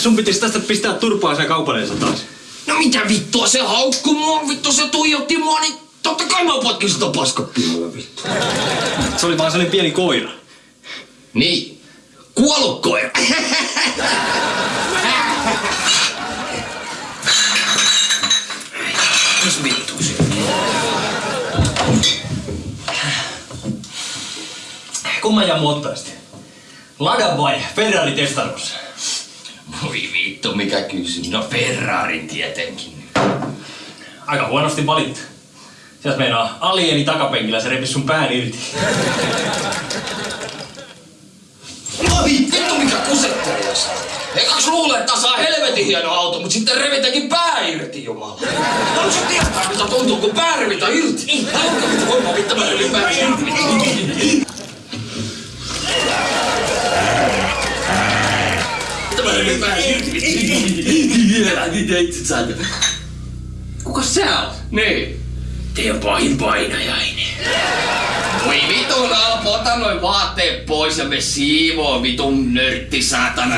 Sun pitäisi tästä pistää turpaa sen kaupaleensa taas. No mitä vittua se haukku mua, vittu se tuijotti mua, niin totta kai mä potkin sitä paskapihalle vittu. Se oli vaan sellainen pieni koira. Niin, kuollut koira. Vittu se? Kumman ja ottaisit? Lada vai Ferrari Testarossa? Voi vittu, mikä kysymys. No Ferrarin tietenkin. Aika huonosti valittu. Sieltä meinaa alieni takapenkillä se repisi sun pään irti. No vittu, mikä kusettelias. Ekaks luulee, että saa helvetin hieno auto, mut sitten revitäkin pää irti, jumala. Haluaisin No, tietää, mitä tuntuu, kun pää revitään irti. Haluatko mitä voimaa vittu mä revin pää irti? Revin pää irti? Kuka sä oot? Niin. Teidän pahin painajainen. Voi vitun Alpo, ota noin vaatteet pois ja me siivoo vitun nörtti saatana.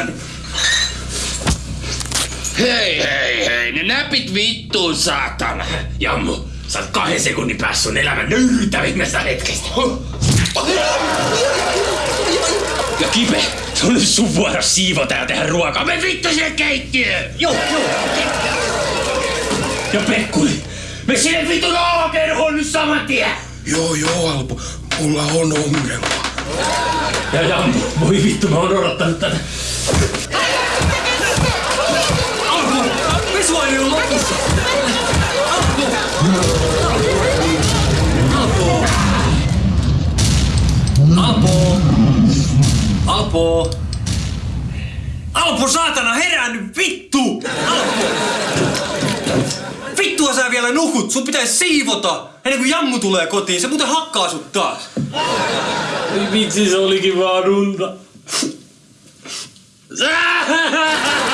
Hei hei hei, ne näpit vittuun saatana. Jammu, sä oot kahden sekunnin päässä sun elämän nöyryttävimmästä hetkestä. Ja Kipe, se on sun vuoro siivota ja tehdä ruokaa. Me vittu sinne keittiöön! Joo, joo. Ja Pekkuli, me sinne vitun alakerhoon nyt saman tien! Joo, joo, Alpo. Mulla on ongelma. Ja Jammu, voi vittu, mä oon odottanut tätä. Nukut, sun pitäisi siivota ennen kuin Jammu tulee kotiin, se muuten hakkaa sut taas. Vitsi, se olikin vaan unta.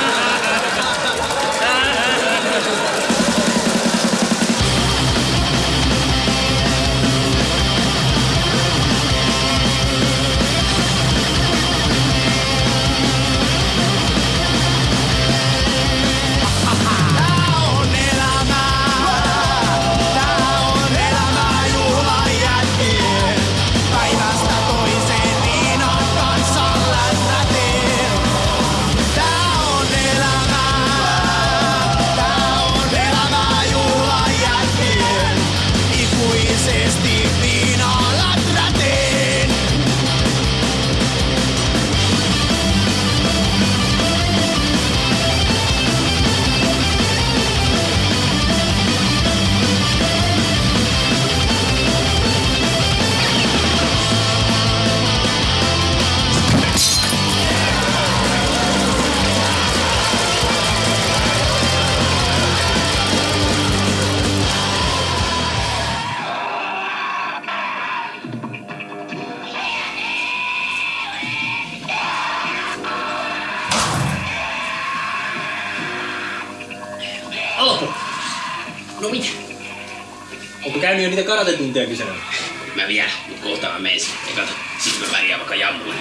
karatetunteja kyselemään? Mä vielä, mut kohta mä menen sitten. Kato, sit mä pärjään vaikka jammuun.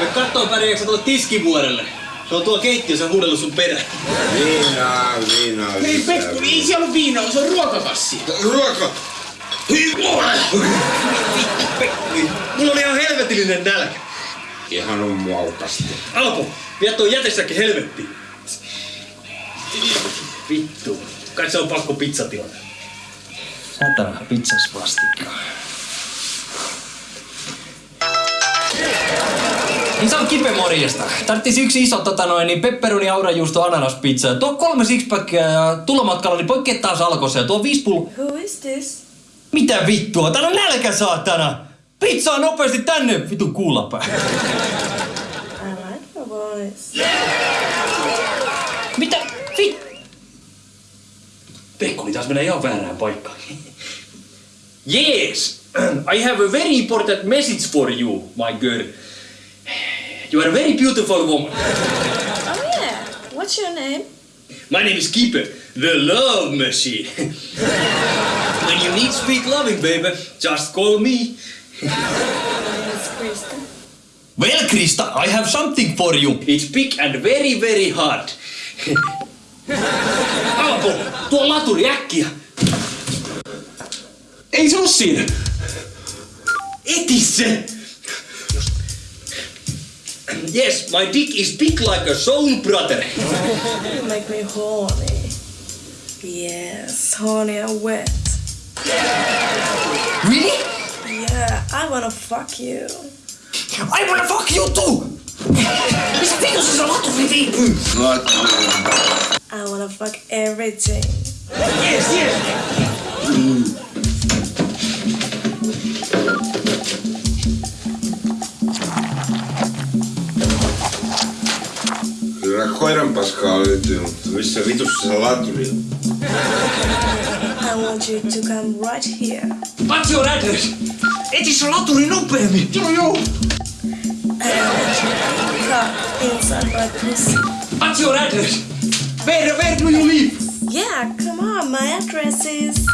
Me kattoo pärjääkö sä tuolle tiskivuorelle. Se on tuo keittiössä huudellut sun perään. Viinaa, viinaa, Ei lisää Pekku, ei siellä ole viinaa, se on ruokakassi. Ruoka! Mulla oli ihan helvetillinen nälkä. Ihan on muaukasti. Alpo, vie tuo jätesäkki helvettiin. Vittu. Kai se on pakko pizza tilata. Satana pizzas vastikkaa. Niin se on kipe morjesta. Tarttis yksi iso tota noin, niin pepperoni, aurajuusto, ananaspizza. Tuo kolme sixpackia ja tulomatkalla, niin poikkeet taas alkossa. Ja tuo viisi pullo... Who is this? Mitä vittua? Täällä on nälkä saatana! Pizzaa nopeasti tänne! Vitun kuulapää. I like your voice. Mitä? Pekkuli taas menee ihan väärään paikkaan. yes! I have a very important message for you, my girl. You are a very beautiful woman. Oh yeah. What's your name? My name is Keeper, the love machine. When you need sweet loving, baby, just call me. My name is Krista. Well, Krista, I have something for you. It's big and very, very hard. Alpo, tuo laturi äkkiä. Ei se oo siinä. Eti se! Yes, my dick is big like a soul brother. You make me horny. Yes, horny and wet. Really? Yeah, I wanna fuck you. I wanna fuck you too! Missä vitussa se laturi viipyy? I wanna fuck everything. Yes, yes! Kyllä koiran paskaa löytyy, mutta missä vitussa se laturi on? I want you to come right here. What's your address? Eti se laturi nopeammin! Joo, joo. And I want you to come inside my pussy. What's your address? Where, where do you live? Yeah, come on, my address is.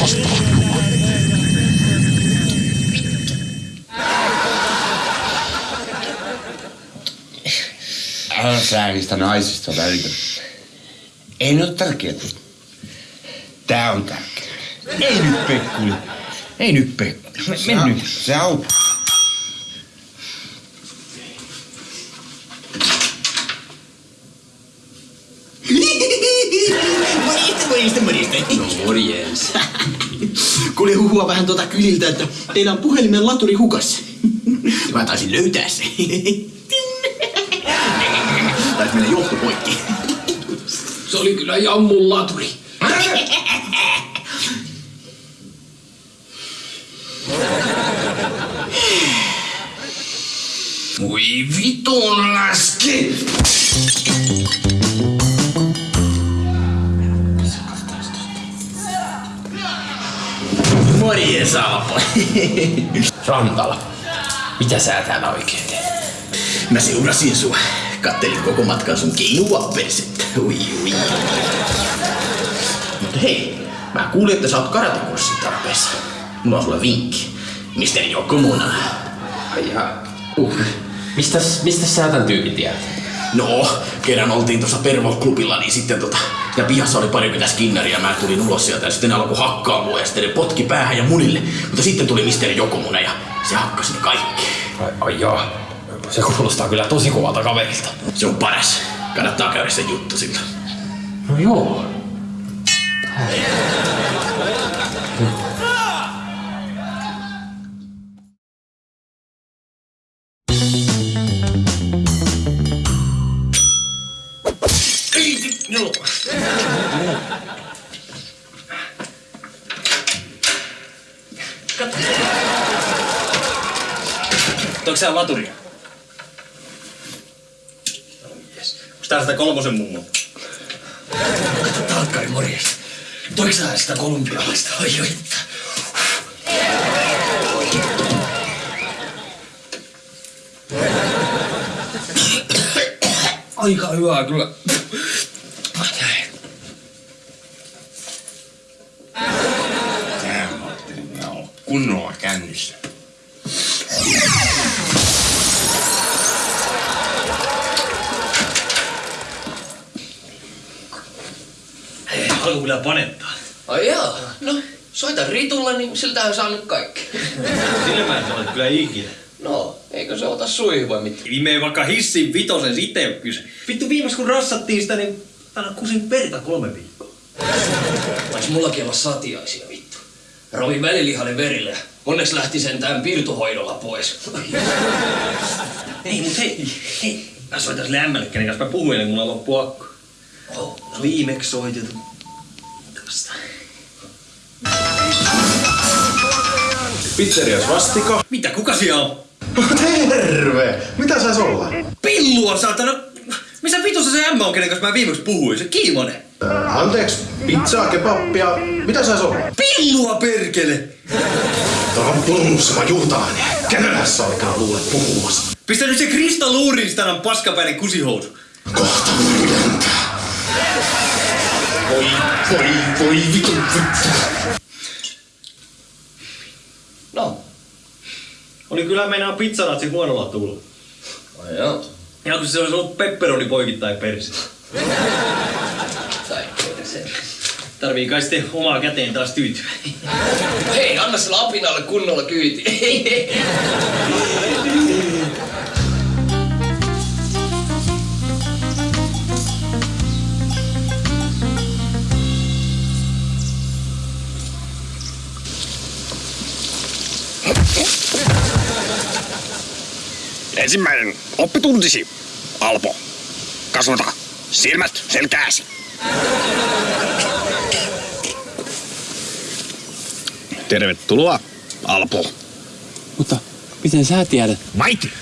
Älä sä niistä naisista välitä. Ei ne ole tärkeää. Tää on tärkeää. Ei nyt Pekkuli. Ei nyt Pekkuli. Men nyt. Se auttaa. Morjesta, morjesta, morjesta. No morjens. Kuule huhua vähän tuota kyliltä, että teillä on puhelimen laturi hukassa. Mä taisin löytää se. Taisi mennä johto poikki. Se oli kyllä jammun laturi. Voi vitun läski! Morjes, Alpo. Rantala, mitä sä täällä oikein teet? Mä seurasin sua. Kattelin koko matkan sun keinua persettä. Ui, ui. Mutta hei, mä kuulin, että sä oot karatekurssin tarpeessa. Mulla on sulle vinkki. Misteri Jokko Muna. Ai ja, uh. Mistäs, mistäs sä tän tyypin tiedät? No, kerran oltiin tuossa Pervo-klubilla, niin sitten tota, ja pihassa oli parikymmentä skinnaria, mä tulin ulos sieltä ja sitten alkoi hakkaa mua ja sitten ne potki päähän ja munille. Mutta sitten tuli Misteri Jokomuna ja se hakkasi ne kaikki. Ai, ai joo. Se kuulostaa kyllä tosi kovalta kaverilta. Se on paras. Kannattaa käydä se juttu sillä. No joo. Onko sä laturia? Tää sitä kolmosen mummo? Talkkari morjesta. Toiko sä sitä kolumbialaista? Oi oi. Aika hyvää kyllä. Kunnolla kännissä. Alku kyllä panettaa. Ai jaa, no soita Ritulle, niin siltähän saa nyt kaikki. Sille mä en ole kyllä ikinä. No, eikö se ota suihin vai mitä? Viime vaikka hissin vitosen itse on kyse. Vittu viimeis kun rassattiin sitä, niin aina kusin verta kolme viikkoa. Vois mullakin olla satiaisia vittu. Rovi välilihanen verille. Onneksi lähti sentään pirtuhoidolla pois. Ei, mut hei, hei. Mä soitan sille ämmälle, kenen kanssa mä puhuin, ennen kuin mulla loppuu akku. Oh, Viimeksi soitettu. Pizzerias vastiko? Mitä, kuka siellä on? Terve! Mitä sais olla? Pillua, saatana! Missä vitussa se ämmä on, kenen kanssa mä viimeksi puhuin? Se Kiimonen. Äh, anteeksi, pizzaa, kebappia. Mitä sais olla? Pillua, perkele! Tuo on pulmussama juutalainen. Kenellä sä oikein luulet puhumassa? Pistä nyt se Krista on paskapäinen kusihousu. Kohta lentää. Voi, voi, voi vitun vittu. No. Oli kyllä meinaa pizzaratsi huonolla tuulla. Ai joo. Ja kun se olisi ollut pepperoni poikittain persi. Tai se. Tarvii kai sitten omaa käteen taas tyytyä. Hei, anna sillä apinalle kunnolla kyyti. Ensimmäinen oppituntisi. Alpo. Kasvata silmät selkääsi. Tervetuloa, Alpo. Mutta miten sä tiedät? Maiti.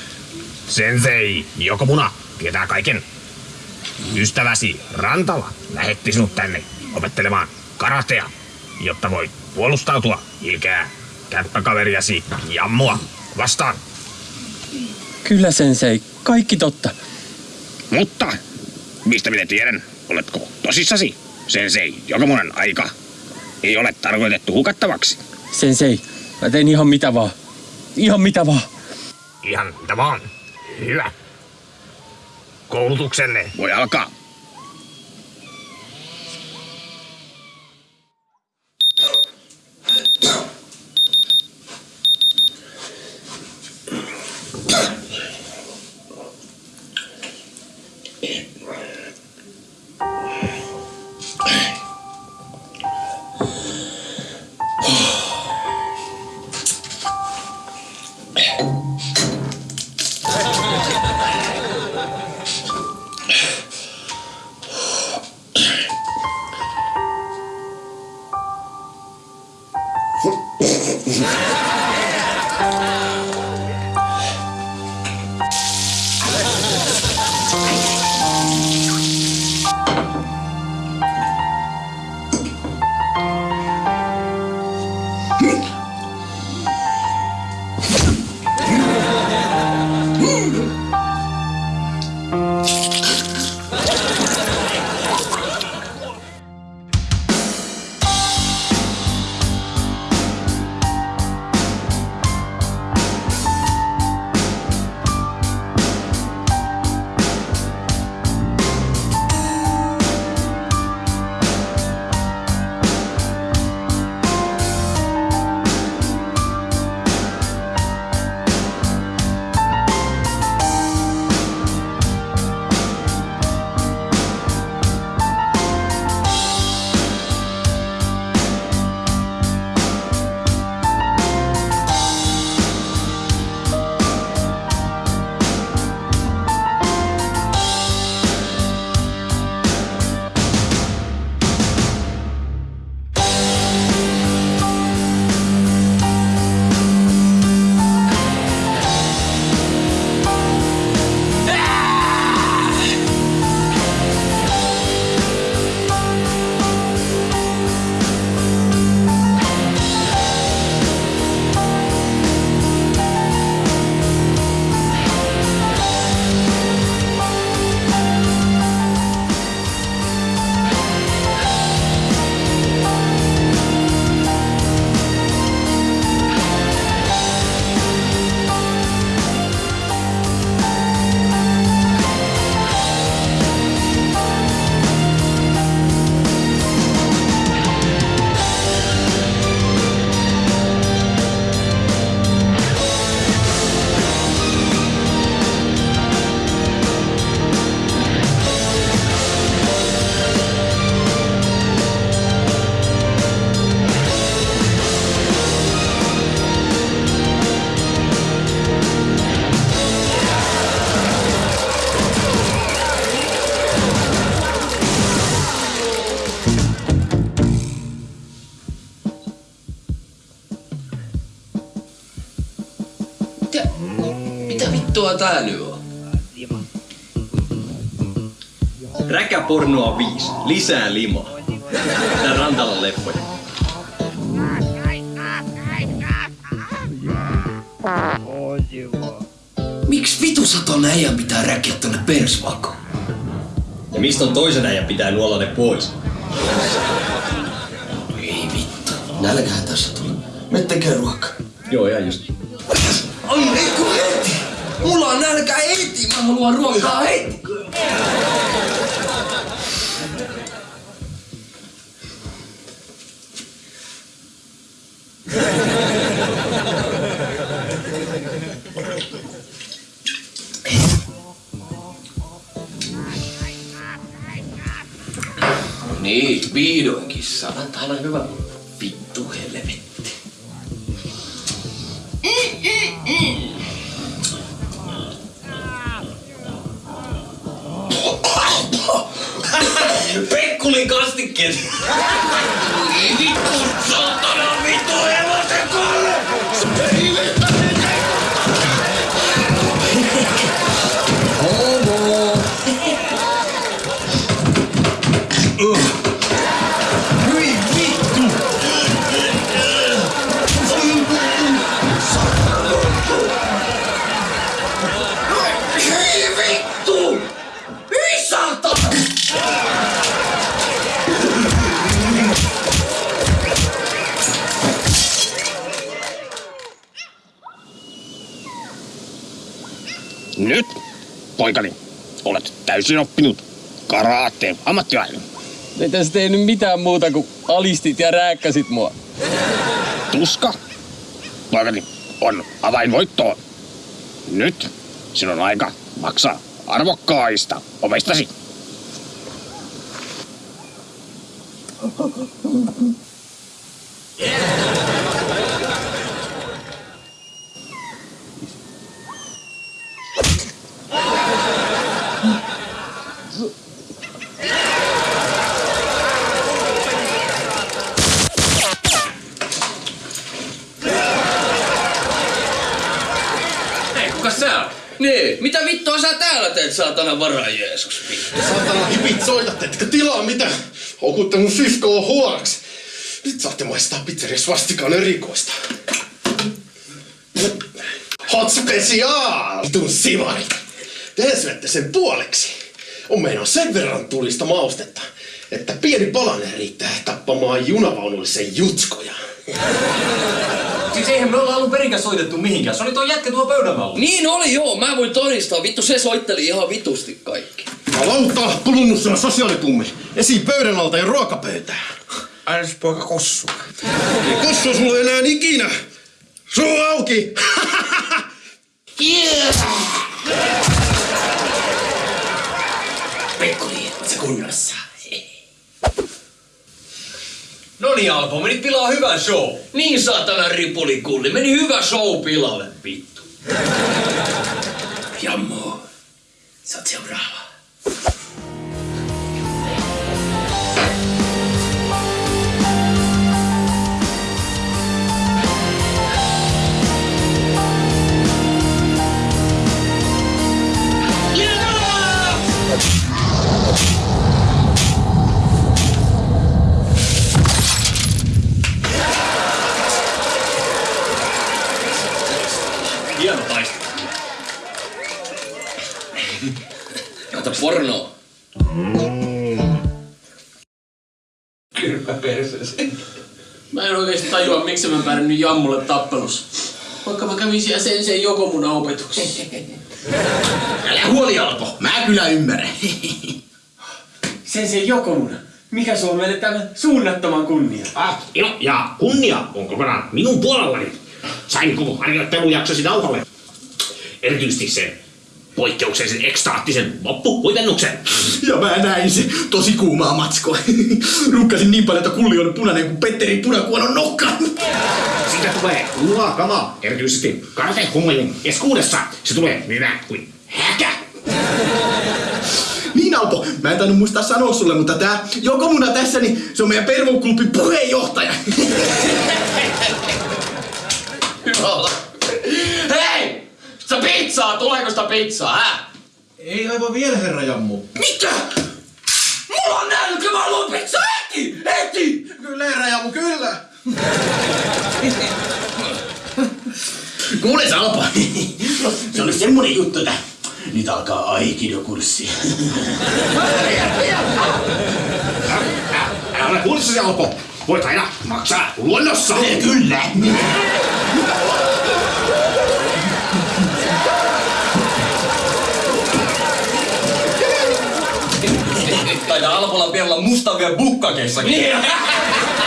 Sensei Jokomuna tietää kaiken. Ystäväsi Rantala lähetti sinut tänne opettelemaan karatea, jotta voit puolustautua ilkeää kämppäkaveriasi Jammua vastaan. Kyllä sensei, kaikki totta. Mutta mistä minä tiedän, oletko tosissasi? Sensei Jokomunan aika ei ole tarkoitettu hukattavaksi. Sensei, mä tein ihan mitä vaan. Ihan mitä vaan. Ihan mitä vaan. Hyvä. Koulutuksenne voi alkaa. sä nyt on? Lima. Räkäpornoa 5. Lisää limaa. Tää rantalla leppoja. Miksi vitu saton äijän pitää räkiä tonne persvakoon? Ja mistä on toisen äijän pitää nuolla ne pois? Ei vittu. Nälkähän tässä tulee. Mettäkää ruokaa. Joo, ihan just. Mulla on nälkä heti! Mä haluan ruokaa heti! Niin, vihdoinkin saadaan täällä hyvä vittu helvetti. dele. poikani, olet täysin oppinut karaatteen ammattilainen. Ei tässä tehnyt mitään muuta kuin alistit ja rääkkäsit mua. Tuska, poikani, on avain voittoon. Nyt sinun on aika maksaa arvokkaista omistasi. Hei, kuka sä oot? Niin, mitä vittua sä täällä teet, saatana vara Jeesus? Saatana hipit soitatte, etkä tilaa mitä? Houkutte mun siskoa huoraksi. Nyt saatte maistaa pizzeria svastikan erikoista. Hot special! Vitun sivari! Te syötte sen puoleksi. On meinaa sen verran tulista maustetta, että pieni palanen riittää tappamaan junavaunullisen jutskoja. Siis eihän me olla alun perinkään soitettu mihinkään. Se oli tuo jätkä tuo pöydän alla. Niin oli joo, mä voin todistaa. Vittu se soitteli ihan vitusti kaikki. Lauta, kulunut sana sosiaalitummi. Esi pöydän alta ja ruokapöytään. Ainas poika kossu. Ei kossu sulle enää ikinä. Suu auki! Pekkuli, se kunnossa. No niin Alpo, menit pilaa hyvän show. Niin saatana ripulikulli, meni hyvä show pilalle, vittu. Jammo, sä oot seuraava. Hieno taistelu. Ota pornoa. Mä en oikeesti tajua, miksi mä pärjännyt Jammulle tappelussa. Vaikka mä kävin siellä sen sen joko mun opetuksessa. Älä huoli Alpo, mä kyllä ymmärrän. Sen sen Jokomuna. Mikä se on meille tämän suunnattoman kunnia? Ah, ilo ja kunnia on kokonaan minun puolellani. Sain koko harjoittelujaksosi nauhalle. Erityisesti sen poikkeuksellisen ekstaattisen loppuhuipennuksen. Ja mä näin se tosi kuumaa matskoa. Rukkasin niin paljon, että kulli on punainen kuin Petteri punakuonon nokka. Siitä tulee luovaa kamaa, erityisesti karate-hummelin keskuudessa. Se tulee hyvä kuin häkä. Niin Alpo, mä en tainnut muistaa sanoa sulle, mutta tää Jokomuna tässä, niin se on meidän Pervo-klubin puheenjohtaja. Hyvä olla. Hei! Sitä pizzaa, tuleeko sitä pizzaa, hä? Ei aivan vielä, herra Jammu. Mitä? Mulla on nälkä, mä haluan pizzaa heti! Heti! Kyllä, herra Jammu, kyllä. Kuule Salpa, se oli semmonen juttu, että nyt alkaa aikido-kurssi. Älä ole huolissasi, Alpo. Voit aina maksaa luonnossa. Kyllä. Pian olla mustavia bukkakessakin.